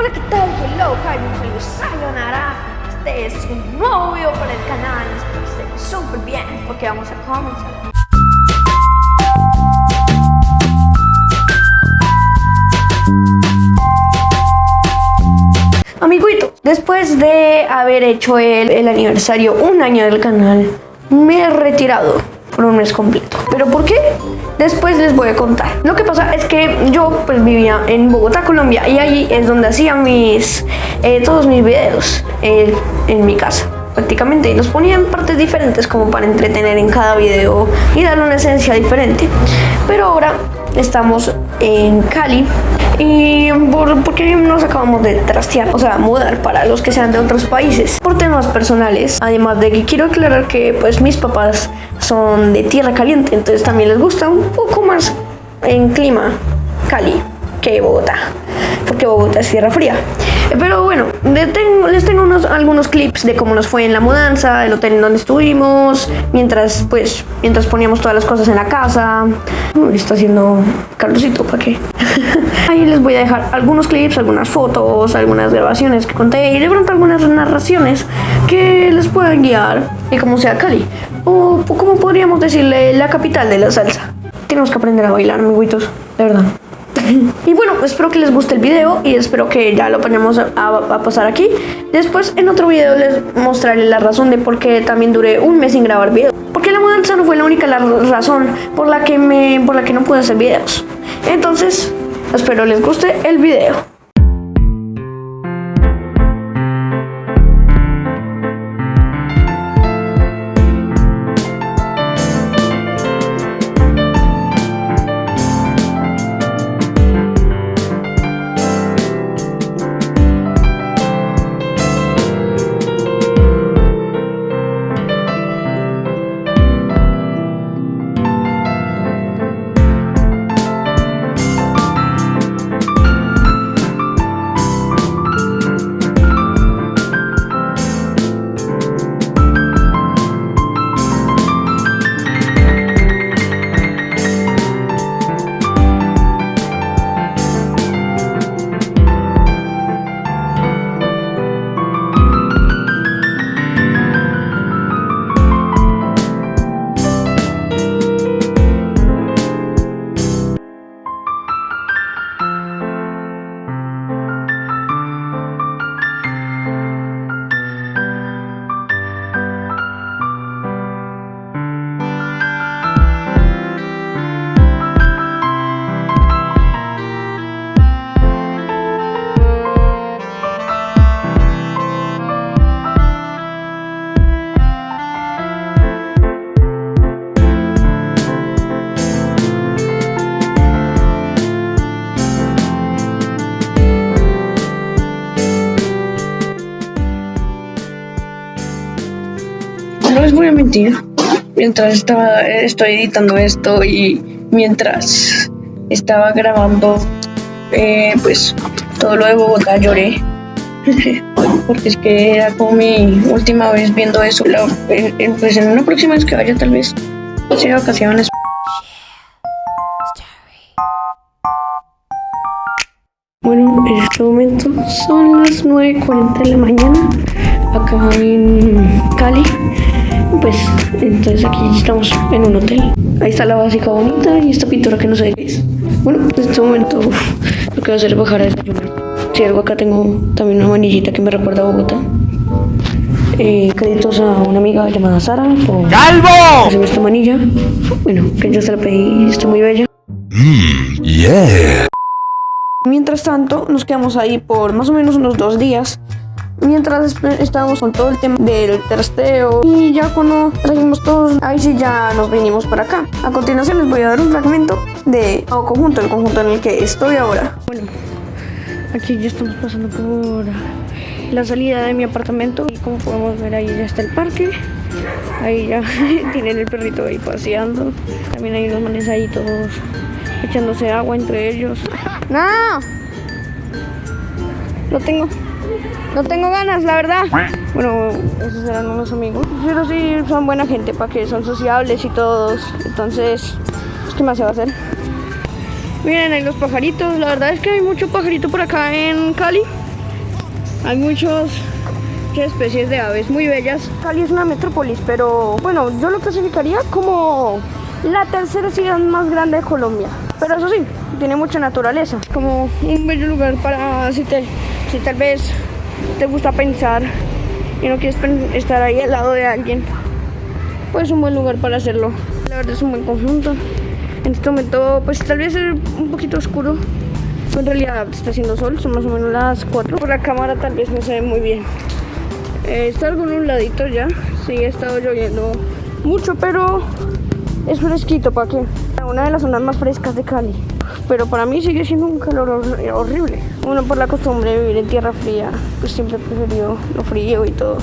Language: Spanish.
Hola, ¿qué tal? Hello, bienvenidos Sayonara. Este es un nuevo video para el canal. Espero que estén súper bien porque vamos a comenzar. Amiguito, después de haber hecho el, el aniversario un año del canal, me he retirado por un mes completo. ¿Pero por qué? Después les voy a contar. Lo que pasa es que yo pues vivía en Bogotá, Colombia y ahí es donde hacía mis, eh, todos mis videos eh, en mi casa prácticamente y los ponía en partes diferentes como para entretener en cada video y darle una esencia diferente. Pero ahora estamos en Cali y porque nos acabamos de trastear, o sea, mudar para los que sean de otros países por temas personales. Además de que quiero aclarar que pues mis papás son de tierra caliente, entonces también les gusta un poco más en clima Cali que Bogotá, porque Bogotá es tierra fría. Pero bueno, tengo, les tengo unos, algunos clips de cómo nos fue en la mudanza, el hotel en donde estuvimos, mientras pues mientras poníamos todas las cosas en la casa. Uy, está haciendo Carlosito, ¿para qué? Ahí les voy a dejar algunos clips, algunas fotos, algunas grabaciones que conté y de pronto algunas narraciones que les puedan guiar y como sea Cali. O como podríamos decirle la capital de la salsa. Tenemos que aprender a bailar, amiguitos, de verdad. Y bueno, espero que les guste el video y espero que ya lo ponemos a, pasar aquí. Después en otro video les mostraré la razón de por qué también duré un mes sin grabar videos. Porque la mudanza no fue la única la razón por la que me por la que no pude hacer videos. Entonces, espero les guste el video. Les voy a mentir, mientras estaba, estoy editando esto y mientras estaba grabando, eh, pues todo lo de Bogotá lloré. Porque es que era como mi última vez viendo eso. La, en, pues en una próxima vez que vaya, tal vez sea vacaciones. Bueno, en este momento son las 9.40 de la mañana acá en Cali pues entonces aquí estamos en un hotel. Ahí está la básica bonita y esta pintura que no sé qué es. Bueno en este momento lo que voy a hacer es bajar a desayunar. Si algo acá tengo también una manillita que me recuerda a Bogotá. Eh, créditos a una amiga llamada Sara por ¡Calvo! esta manilla. Bueno que yo se la pedí está muy bella. Mmm, yeah. Mientras tanto, nos quedamos ahí por más o menos unos dos días mientras estábamos con todo el tema del trasteo y ya cuando trajimos todos, ahí sí ya nos vinimos para acá. A continuación les voy a dar un fragmento de o conjunto, el conjunto en el que estoy ahora. Bueno, aquí ya estamos pasando por la salida de mi apartamento y como podemos ver ahí ya está el parque. Ahí ya tienen el perrito ahí paseando. También hay unos manes ahí todos echándose agua entre ellos. ¡No! Lo tengo. No tengo ganas, la verdad. Bueno, esos eran unos amigos. Pero sí, son buena gente, para que son sociables y todos. Entonces, pues, ¿qué más se va a hacer? Miren ahí los pajaritos. La verdad es que hay mucho pajarito por acá en Cali. Hay muchos muchas especies de aves muy bellas. Cali es una metrópolis, pero bueno, yo lo clasificaría como la tercera ciudad más grande de Colombia. Pero eso sí, tiene mucha naturaleza. Como un bello lugar para si, te, si tal vez te gusta pensar y no quieres estar ahí al lado de alguien, pues un buen lugar para hacerlo. La verdad es un buen conjunto. En este momento, pues tal vez es un poquito oscuro. En realidad está haciendo sol, son más o menos las 4. Por la cámara tal vez no se ve muy bien. Eh, está algo nubladito ya. Sí, ha estado lloviendo mucho, pero es fresquito para que. Una de las zonas más frescas de Cali. Pero para mí sigue siendo un calor hor- horrible. Uno por la costumbre de vivir en tierra fría, pues siempre he preferido lo frío y todo.